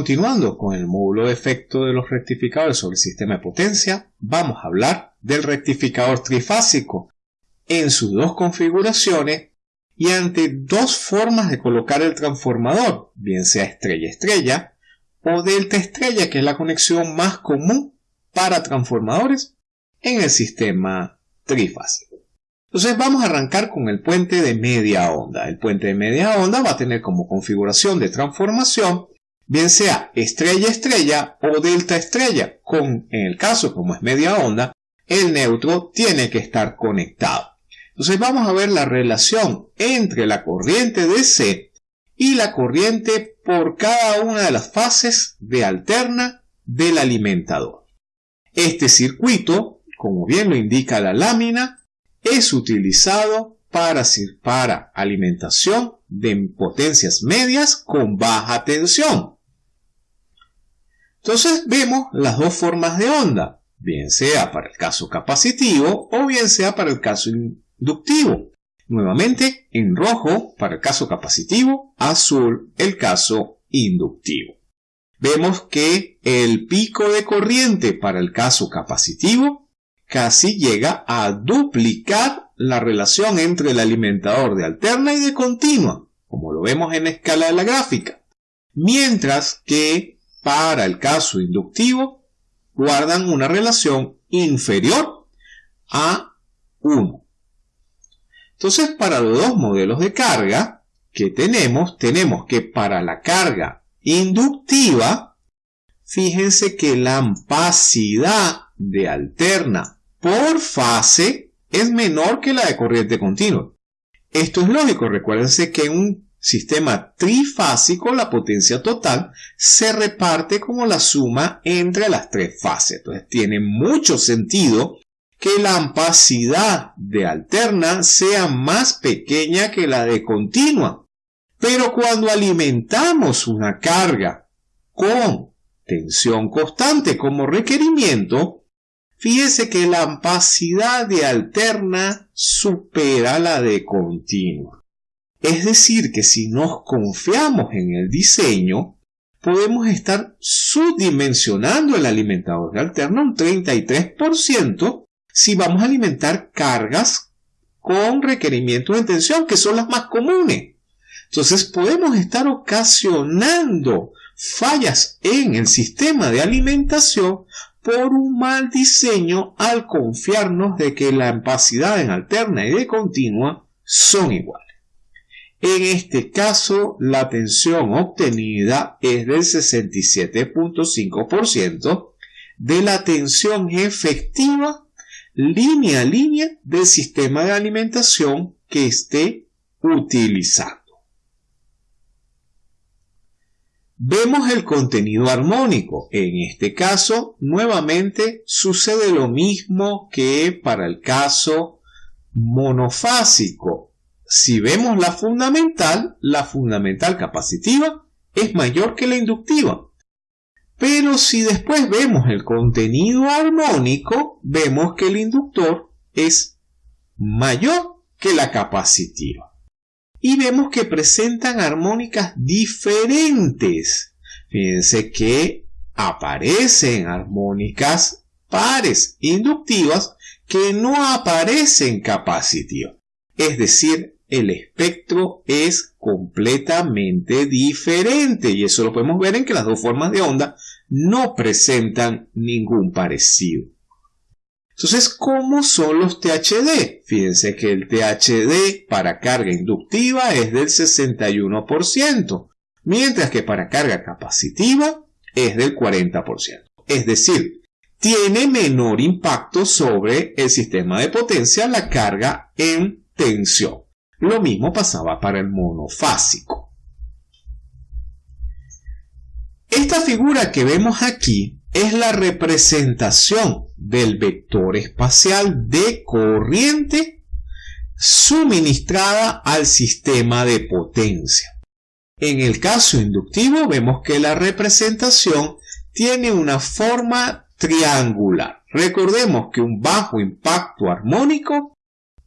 Continuando con el módulo de efecto de los rectificadores sobre el sistema de potencia, vamos a hablar del rectificador trifásico en sus dos configuraciones y ante dos formas de colocar el transformador, bien sea estrella-estrella o delta-estrella, que es la conexión más común para transformadores en el sistema trifásico. Entonces vamos a arrancar con el puente de media onda. El puente de media onda va a tener como configuración de transformación bien sea estrella-estrella o delta-estrella. Con, en el caso como es media onda, el neutro tiene que estar conectado. Entonces vamos a ver la relación entre la corriente DC y la corriente por cada una de las fases de alterna del alimentador. Este circuito, como bien lo indica la lámina, es utilizado para, para alimentación de potencias medias con baja tensión. Entonces vemos las dos formas de onda, bien sea para el caso capacitivo o bien sea para el caso inductivo. Nuevamente en rojo para el caso capacitivo, azul el caso inductivo. Vemos que el pico de corriente para el caso capacitivo casi llega a duplicar la relación entre el alimentador de alterna y de continua, como lo vemos en la escala de la gráfica. Mientras que para el caso inductivo guardan una relación inferior a 1. Entonces, para los dos modelos de carga que tenemos, tenemos que para la carga inductiva, fíjense que la ampacidad de alterna por fase es menor que la de corriente continua. Esto es lógico, recuérdense que un sistema trifásico, la potencia total se reparte como la suma entre las tres fases. Entonces tiene mucho sentido que la ampacidad de alterna sea más pequeña que la de continua. Pero cuando alimentamos una carga con tensión constante como requerimiento, fíjese que la ampacidad de alterna supera la de continua. Es decir, que si nos confiamos en el diseño, podemos estar subdimensionando el alimentador de alterna un 33% si vamos a alimentar cargas con requerimientos de tensión, que son las más comunes. Entonces podemos estar ocasionando fallas en el sistema de alimentación por un mal diseño al confiarnos de que la capacidad en alterna y de continua son iguales. En este caso, la tensión obtenida es del 67.5% de la tensión efectiva línea a línea del sistema de alimentación que esté utilizando. Vemos el contenido armónico. En este caso, nuevamente sucede lo mismo que para el caso monofásico si vemos la fundamental, la fundamental capacitiva es mayor que la inductiva. Pero si después vemos el contenido armónico, vemos que el inductor es mayor que la capacitiva. Y vemos que presentan armónicas diferentes. Fíjense que aparecen armónicas pares inductivas que no aparecen capacitivas. Es decir, el espectro es completamente diferente y eso lo podemos ver en que las dos formas de onda no presentan ningún parecido. Entonces, ¿cómo son los THD? Fíjense que el THD para carga inductiva es del 61%, mientras que para carga capacitiva es del 40%. Es decir, tiene menor impacto sobre el sistema de potencia la carga en tensión. Lo mismo pasaba para el monofásico. Esta figura que vemos aquí es la representación del vector espacial de corriente suministrada al sistema de potencia. En el caso inductivo vemos que la representación tiene una forma triangular. Recordemos que un bajo impacto armónico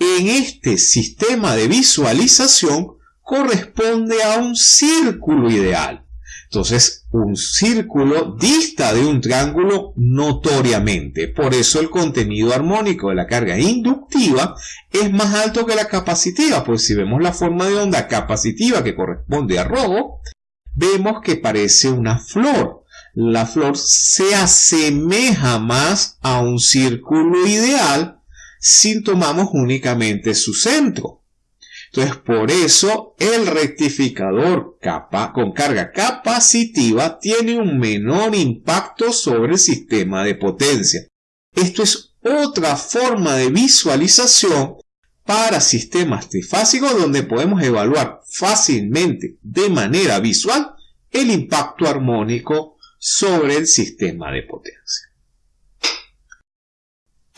en este sistema de visualización corresponde a un círculo ideal. Entonces, un círculo dista de un triángulo notoriamente. Por eso el contenido armónico de la carga inductiva es más alto que la capacitiva. Pues si vemos la forma de onda capacitiva que corresponde a rojo, vemos que parece una flor. La flor se asemeja más a un círculo ideal si tomamos únicamente su centro. Entonces, por eso el rectificador con carga capacitiva tiene un menor impacto sobre el sistema de potencia. Esto es otra forma de visualización para sistemas trifásicos donde podemos evaluar fácilmente de manera visual el impacto armónico sobre el sistema de potencia.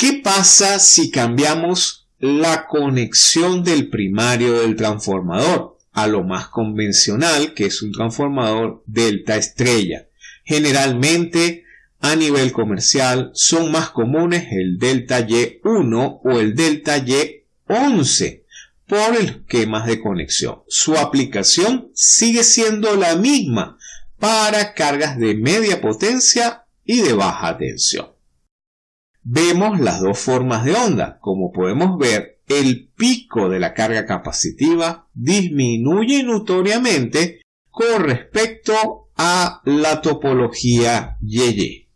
¿Qué pasa si cambiamos la conexión del primario del transformador a lo más convencional que es un transformador delta estrella. Generalmente a nivel comercial son más comunes el delta Y1 o el delta Y11 por esquemas de conexión. Su aplicación sigue siendo la misma para cargas de media potencia y de baja tensión vemos las dos formas de onda. Como podemos ver, el pico de la carga capacitiva disminuye notoriamente con respecto a la topología YY.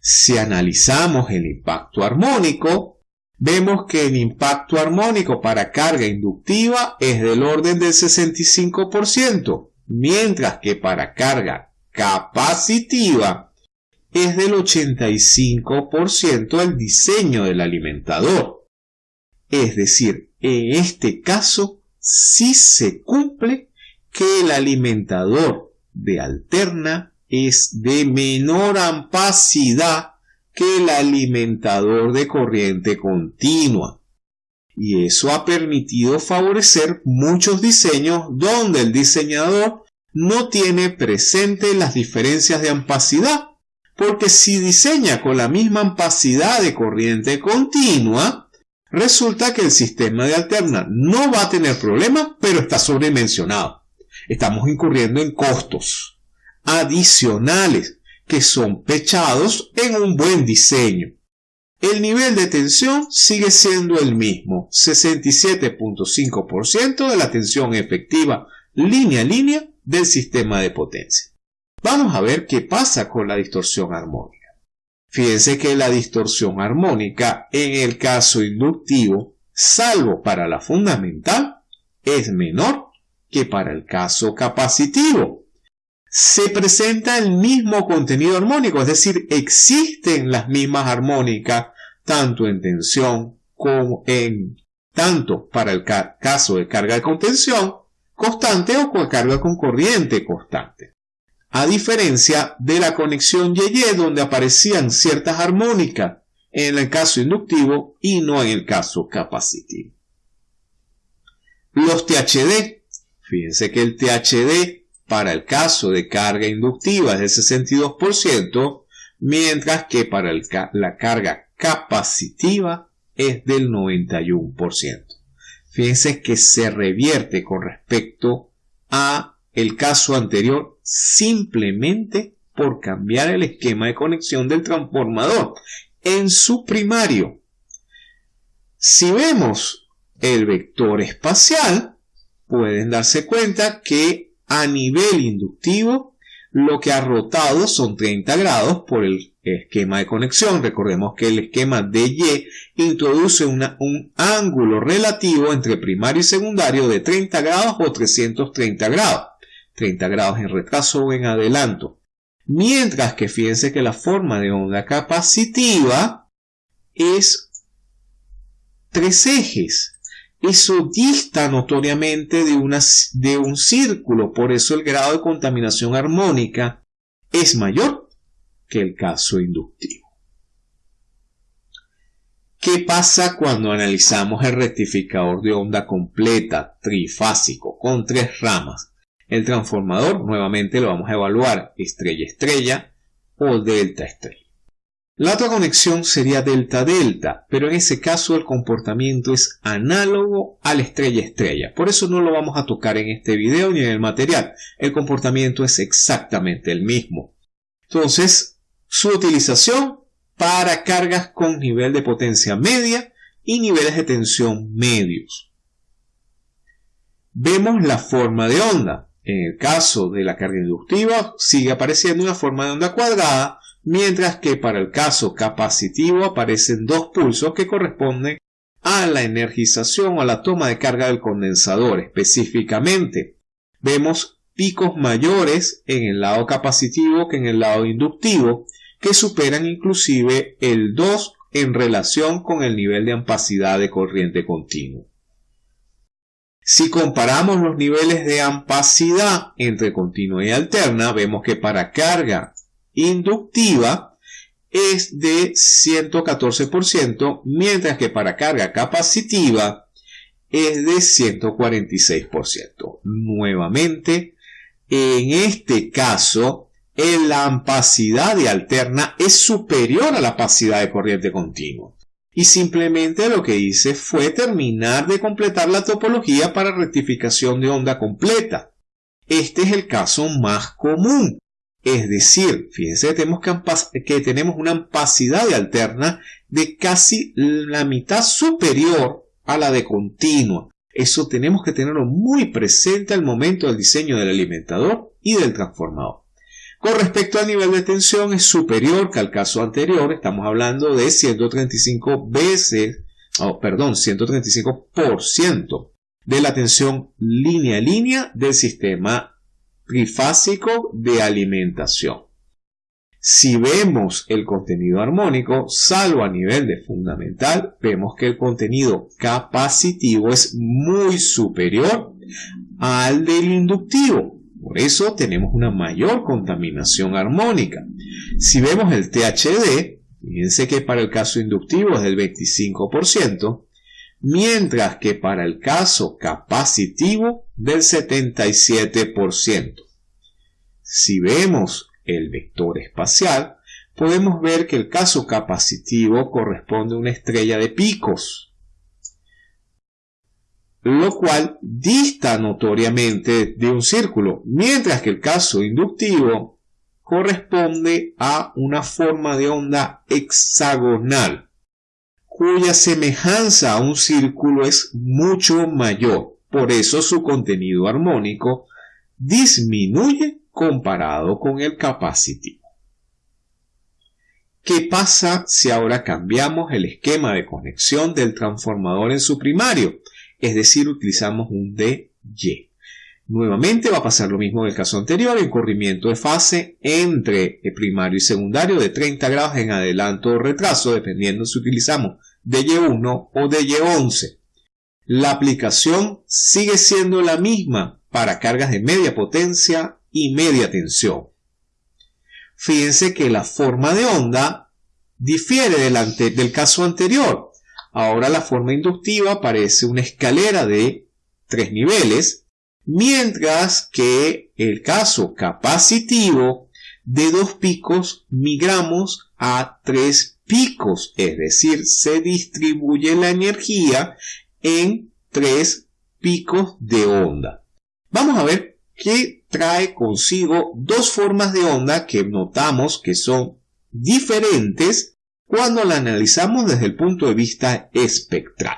Si analizamos el impacto armónico, vemos que el impacto armónico para carga inductiva es del orden del 65%, mientras que para carga capacitiva es del 85% el diseño del alimentador. Es decir, en este caso sí se cumple que el alimentador de alterna es de menor ampacidad que el alimentador de corriente continua. Y eso ha permitido favorecer muchos diseños donde el diseñador no tiene presente las diferencias de ampacidad porque si diseña con la misma ampacidad de corriente continua, resulta que el sistema de alterna no va a tener problemas, pero está sobredimensionado. Estamos incurriendo en costos adicionales que son pechados en un buen diseño. El nivel de tensión sigue siendo el mismo, 67.5% de la tensión efectiva línea a línea del sistema de potencia. Vamos a ver qué pasa con la distorsión armónica. Fíjense que la distorsión armónica en el caso inductivo, salvo para la fundamental, es menor que para el caso capacitivo. Se presenta el mismo contenido armónico, es decir, existen las mismas armónicas tanto en tensión como en tanto para el caso de carga de contención constante o con carga con corriente constante a diferencia de la conexión YY donde aparecían ciertas armónicas en el caso inductivo y no en el caso capacitivo. Los THD, fíjense que el THD para el caso de carga inductiva es del 62%, mientras que para la carga capacitiva es del 91%. Fíjense que se revierte con respecto a el caso anterior simplemente por cambiar el esquema de conexión del transformador en su primario. Si vemos el vector espacial, pueden darse cuenta que a nivel inductivo lo que ha rotado son 30 grados por el esquema de conexión. Recordemos que el esquema de Y introduce un ángulo relativo entre primario y secundario de 30 grados o 330 grados. 30 grados en retraso o en adelanto. Mientras que fíjense que la forma de onda capacitiva es tres ejes. Eso dista notoriamente de, de un círculo, por eso el grado de contaminación armónica es mayor que el caso inductivo. ¿Qué pasa cuando analizamos el rectificador de onda completa, trifásico, con tres ramas? El transformador nuevamente lo vamos a evaluar estrella estrella o delta estrella. La otra conexión sería delta-delta, pero en ese caso el comportamiento es análogo a la estrella-estrella. Por eso no lo vamos a tocar en este video ni en el material. El comportamiento es exactamente el mismo. Entonces, su utilización para cargas con nivel de potencia media y niveles de tensión medios. Vemos la forma de onda. En el caso de la carga inductiva sigue apareciendo una forma de onda cuadrada mientras que para el caso capacitivo aparecen dos pulsos que corresponden a la energización o a la toma de carga del condensador. Específicamente, vemos picos mayores en el lado capacitivo que en el lado inductivo, que superan inclusive el 2 en relación con el nivel de ampacidad de corriente continua. Si comparamos los niveles de ampacidad entre continua y alterna, vemos que para carga inductiva es de 114%, mientras que para carga capacitiva es de 146%. Nuevamente, en este caso, la ampacidad de alterna es superior a la ampacidad de corriente continua. Y simplemente lo que hice fue terminar de completar la topología para rectificación de onda completa. Este es el caso más común. Es decir, fíjense que tenemos, que tenemos una ampacidad de alterna de casi la mitad superior a la de continua. Eso tenemos que tenerlo muy presente al momento del diseño del alimentador y del transformador. Con respecto al nivel de tensión es superior que al caso anterior, estamos hablando de 135 veces, oh, perdón, 135% de la tensión línea a línea del sistema trifásico de alimentación. Si vemos el contenido armónico, salvo a nivel de fundamental, vemos que el contenido capacitivo es muy superior al del inductivo. Por eso tenemos una mayor contaminación armónica. Si vemos el THD, fíjense que para el caso inductivo es del 25%, mientras que para el caso capacitivo del 77%. Si vemos el vector espacial, podemos ver que el caso capacitivo corresponde a una estrella de picos, lo cual dista notoriamente de un círculo, mientras que el caso inductivo corresponde a una forma de onda hexagonal cuya semejanza a un círculo es mucho mayor. Por eso su contenido armónico disminuye comparado con el capacitivo. ¿Qué pasa si ahora cambiamos el esquema de conexión del transformador en su primario? Es decir, utilizamos un DY. Nuevamente va a pasar lo mismo en el caso anterior, el corrimiento de fase entre el primario y secundario de 30 grados en adelanto o retraso, dependiendo si utilizamos DY1 o DY11. La aplicación sigue siendo la misma para cargas de media potencia y media tensión. Fíjense que la forma de onda difiere del, del caso anterior. Ahora la forma inductiva parece una escalera de tres niveles mientras que el caso capacitivo de dos picos migramos a tres picos, es decir, se distribuye la energía en tres picos de onda. Vamos a ver qué trae consigo dos formas de onda que notamos que son diferentes cuando la analizamos desde el punto de vista espectral.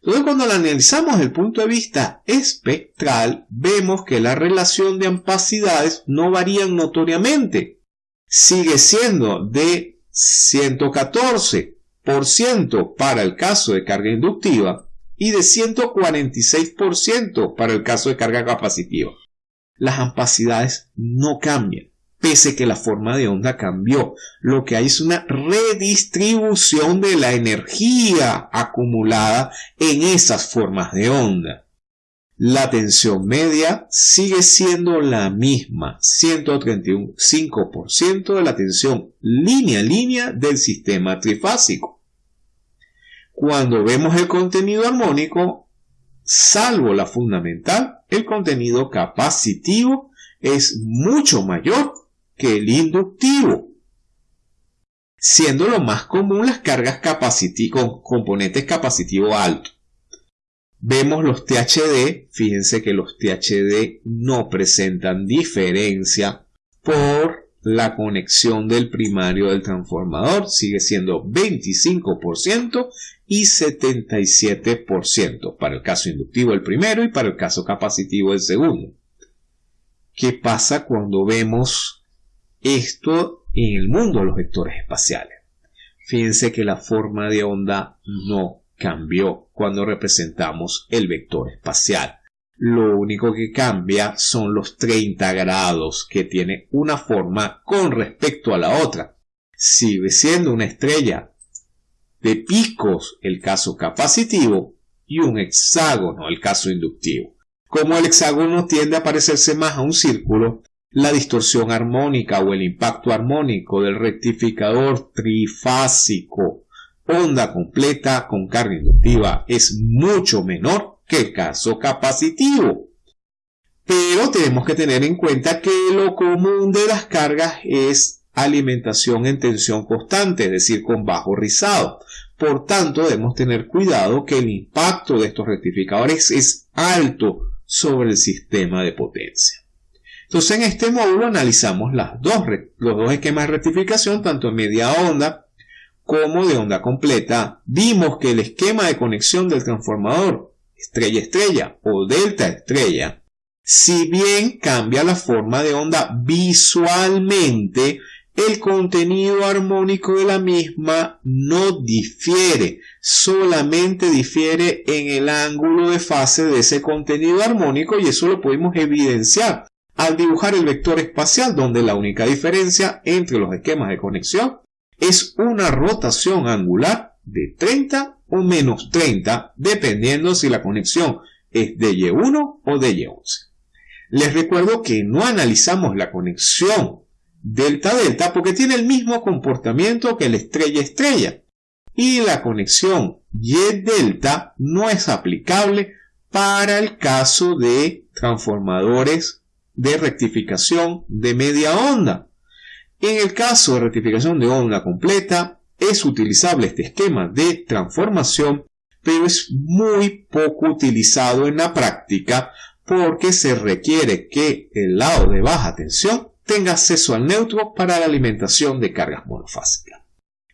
Entonces, cuando la analizamos desde el punto de vista espectral, vemos que la relación de ampacidades no varían notoriamente. Sigue siendo de 114% para el caso de carga inductiva y de 146% para el caso de carga capacitiva. Las ampacidades no cambian pese que la forma de onda cambió. Lo que hay es una redistribución de la energía acumulada en esas formas de onda. La tensión media sigue siendo la misma, 135% de la tensión línea a línea del sistema trifásico. Cuando vemos el contenido armónico, salvo la fundamental, el contenido capacitivo es mucho mayor que el inductivo. siendo lo más común las cargas con componentes capacitivos altos. Vemos los THD, fíjense que los THD no presentan diferencia por la conexión del primario del transformador, sigue siendo 25% y 77% para el caso inductivo el primero y para el caso capacitivo el segundo. ¿Qué pasa cuando vemos esto en el mundo de los vectores espaciales? Fíjense que la forma de onda no cambió cuando representamos el vector espacial. Lo único que cambia son los 30 grados que tiene una forma con respecto a la otra. Sigue siendo una estrella de picos el caso capacitivo y un hexágono el caso inductivo. Como el hexágono tiende a parecerse más a un círculo, la distorsión armónica o el impacto armónico del rectificador trifásico onda completa con carga inductiva es mucho menor que el caso capacitivo. Pero tenemos que tener en cuenta que lo común de las cargas es alimentación en tensión constante, es decir, con bajo rizado. Por tanto, debemos tener cuidado que el impacto de estos rectificadores es alto sobre el sistema de potencia. Entonces, en este módulo analizamos las dos, los dos esquemas de rectificación, tanto en media onda como de onda completa, vimos que el esquema de conexión del transformador estrella-estrella o delta-estrella, si bien cambia la forma de onda visualmente, el contenido armónico de la misma no difiere, solamente difiere en el ángulo de fase de ese contenido armónico y eso lo podemos evidenciar al dibujar el vector espacial donde la única diferencia entre los esquemas de conexión es una rotación angular de 30 o menos 30, dependiendo si la conexión es de Y1 o de Y11. Les recuerdo que no analizamos la conexión delta-delta porque tiene el mismo comportamiento que la estrella-estrella. Y la conexión Y-delta no es aplicable para el caso de transformadores de rectificación de media onda. En el caso de rectificación de onda completa, es utilizable este esquema de transformación, pero es muy poco utilizado en la práctica porque se requiere que el lado de baja tensión tenga acceso al neutro para la alimentación de cargas monofásicas.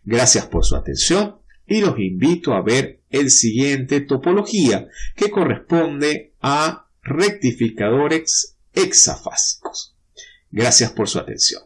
Gracias por su atención y los invito a ver el siguiente topología que corresponde a rectificadores hexafásicos. Gracias por su atención.